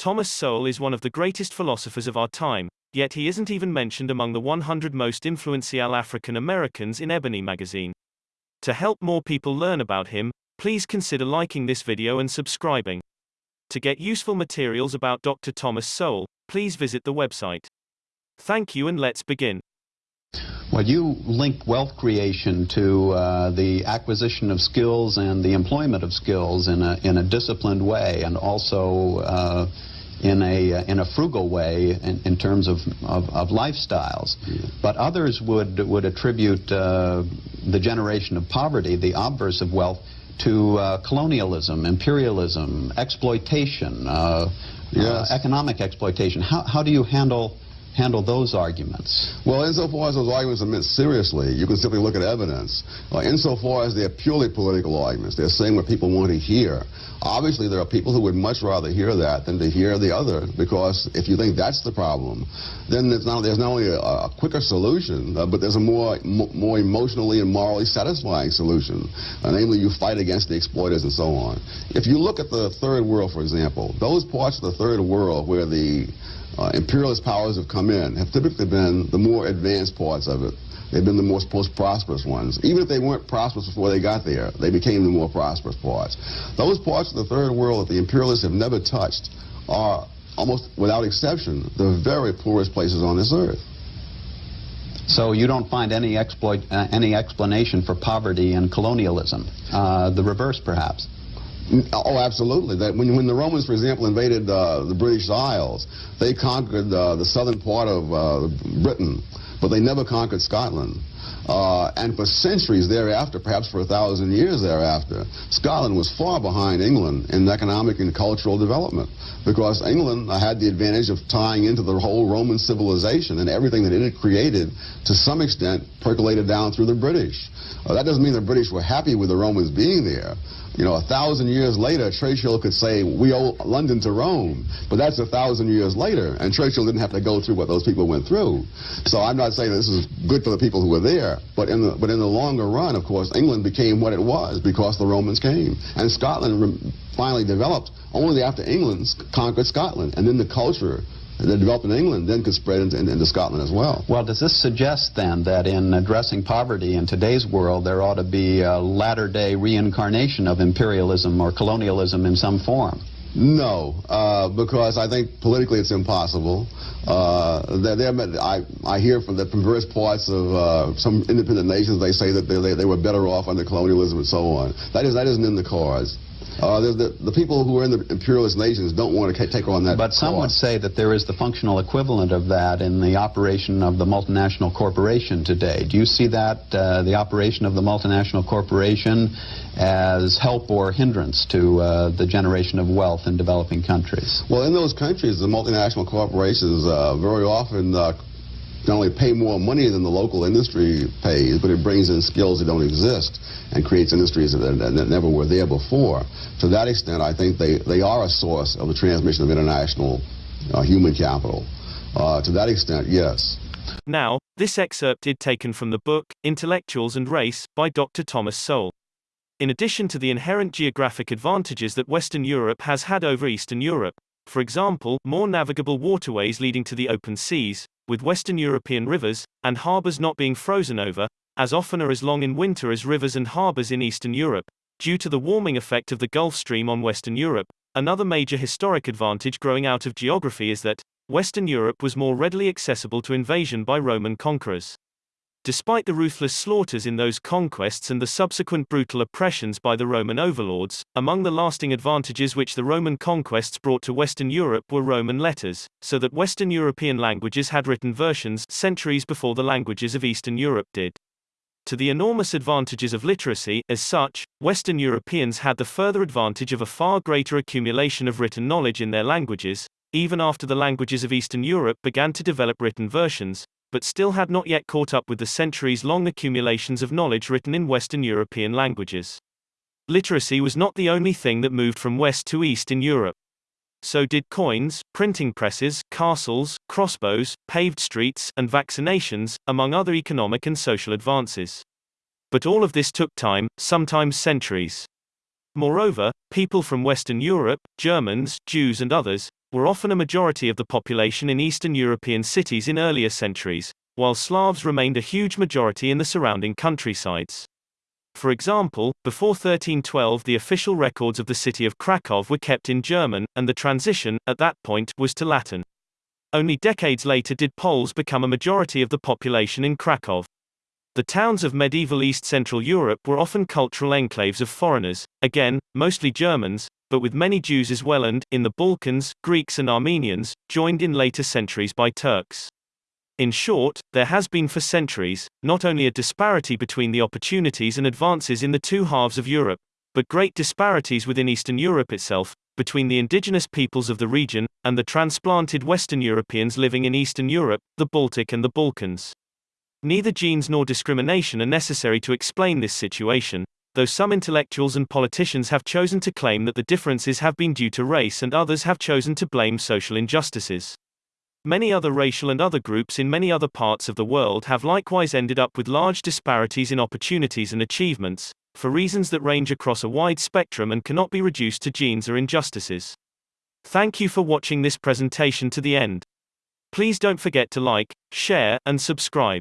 Thomas Sowell is one of the greatest philosophers of our time, yet he isn't even mentioned among the 100 most influential African Americans in Ebony magazine. To help more people learn about him, please consider liking this video and subscribing. To get useful materials about Dr. Thomas Sowell, please visit the website. Thank you and let's begin. Well, you link wealth creation to uh, the acquisition of skills and the employment of skills in a, in a disciplined way and also uh, in, a, in a frugal way in, in terms of, of, of lifestyles. But others would, would attribute uh, the generation of poverty, the obverse of wealth, to uh, colonialism, imperialism, exploitation, uh, Yes. uh, economic exploitation. How, how do you handle handle those arguments? Well, insofar as those arguments are meant seriously, you can simply look at evidence. Uh, insofar as they're purely political arguments, they're saying what people want to hear. Obviously, there are people who would much rather hear that than to hear the other, because if you think that's the problem, then there's not, there's not only a, a quicker solution, uh, but there's a more, mo more emotionally and morally satisfying solution. Uh, namely, you fight against the exploiters and so on. If you look at the third world, for example, those parts of the third world where the uh, imperialist powers have come in have typically been the more advanced parts of it. They've been the most, most prosperous ones. Even if they weren't prosperous before they got there, they became the more prosperous parts. Those parts of the third world that the imperialists have never touched are, almost without exception, the very poorest places on this earth. So you don't find any exploit, uh, any explanation for poverty and colonialism. Uh, the reverse, perhaps. Oh, absolutely. That when, when the Romans, for example, invaded uh, the British Isles, they conquered uh, the southern part of uh, Britain, but they never conquered Scotland. Uh, and for centuries thereafter, perhaps for a thousand years thereafter, Scotland was far behind England in economic and cultural development because England had the advantage of tying into the whole Roman civilization and everything that it had created to some extent percolated down through the British. Uh, that doesn't mean the British were happy with the Romans being there. You know, a thousand years later, Churchill could say, we owe London to Rome. But that's a thousand years later, and Churchill didn't have to go through what those people went through. So I'm not saying this is good for the people who were there, but in the, but in the longer run, of course, England became what it was because the Romans came. And Scotland finally developed only after England conquered Scotland. And then the culture that developed in England then could spread into, into Scotland as well. Well, does this suggest then that in addressing poverty in today's world, there ought to be a latter-day reincarnation of imperialism or colonialism in some form? No, uh, because I think politically it's impossible. Uh, they're, they're, I, I hear from, the, from various parts of uh, some independent nations, they say that they, they, they were better off under colonialism and so on. That, is, that isn't in the cards. Uh, the, the, the people who are in the imperialist nations don't want to take on that But some would say that there is the functional equivalent of that in the operation of the multinational corporation today. Do you see that, uh, the operation of the multinational corporation, as help or hindrance to uh, the generation of wealth in developing countries? Well, in those countries, the multinational corporations uh, very often uh, not only pay more money than the local industry pays, but it brings in skills that don't exist and creates industries that, that, never were there before. To that extent, I think they, they are a source of the transmission of international uh, human capital. Uh, to that extent, yes. Now, this excerpt is taken from the book, Intellectuals and Race, by Dr. Thomas Sowell. In addition to the inherent geographic advantages that Western Europe has had over Eastern Europe, for example, more navigable waterways leading to the open seas, with Western European rivers and harbors not being frozen over, as often or as long in winter as rivers and harbors in Eastern Europe, due to the warming effect of the Gulf Stream on Western Europe. Another major historic advantage growing out of geography is that Western Europe was more readily accessible to invasion by Roman conquerors. Despite the ruthless slaughters in those conquests and the subsequent brutal oppressions by the Roman overlords, among the lasting advantages which the Roman conquests brought to Western Europe were Roman letters, so that Western European languages had written versions centuries before the languages of Eastern Europe did. To the enormous advantages of literacy, as such, Western Europeans had the further advantage of a far greater accumulation of written knowledge in their languages, even after the languages of Eastern Europe began to develop written versions, but still had not yet caught up with the centuries long accumulations of knowledge written in Western European languages. Literacy was not the only thing that moved from west to east in Europe. So did coins, printing presses, castles, crossbows, paved streets, and vaccinations, among other economic and social advances. But all of this took time, sometimes centuries. Moreover, people from Western Europe, Germans, Jews, and others, were often a majority of the population in Eastern European cities in earlier centuries, while Slavs remained a huge majority in the surrounding countrysides. For example, before 1312 the official records of the city of Krakow were kept in German, and the transition, at that point, was to Latin. Only decades later did Poles become a majority of the population in Krakow. The towns of medieval East Central Europe were often cultural enclaves of foreigners, again, mostly Germans, but with many Jews as well and, in the Balkans, Greeks and Armenians, joined in later centuries by Turks. In short, there has been for centuries, not only a disparity between the opportunities and advances in the two halves of Europe, but great disparities within Eastern Europe itself, between the indigenous peoples of the region, and the transplanted Western Europeans living in Eastern Europe, the Baltic and the Balkans. Neither genes nor discrimination are necessary to explain this situation, though some intellectuals and politicians have chosen to claim that the differences have been due to race and others have chosen to blame social injustices. Many other racial and other groups in many other parts of the world have likewise ended up with large disparities in opportunities and achievements, for reasons that range across a wide spectrum and cannot be reduced to genes or injustices. Thank you for watching this presentation to the end. Please don't forget to like, share, and subscribe.